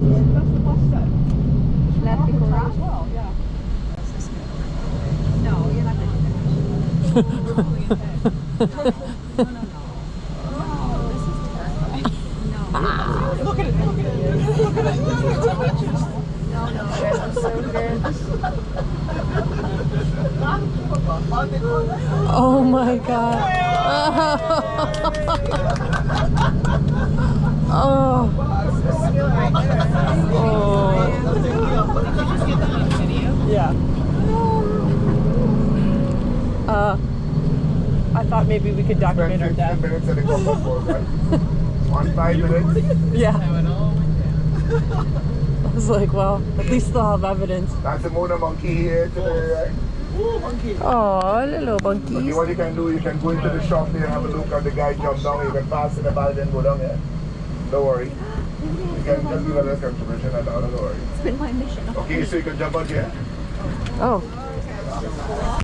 That's the people As well, yeah. No, you're not going to. No, no, no. Look at it, look at it. Look at it. Oh my god. oh. Yeah. Uh, I thought maybe we could document our death. minutes and it goes up for right? On five minutes. Yeah. I was like, well, at least they'll have evidence. That's the Mona monkey here today, right? Oh, little Okay, monkeys. what you can do, you can go into the shop there and have a look at the guy jump down. You can pass in the bag and go down there. Don't worry. You can just give a little contribution and all, don't worry. It's been my mission. Okay, so you can jump out here. Oh.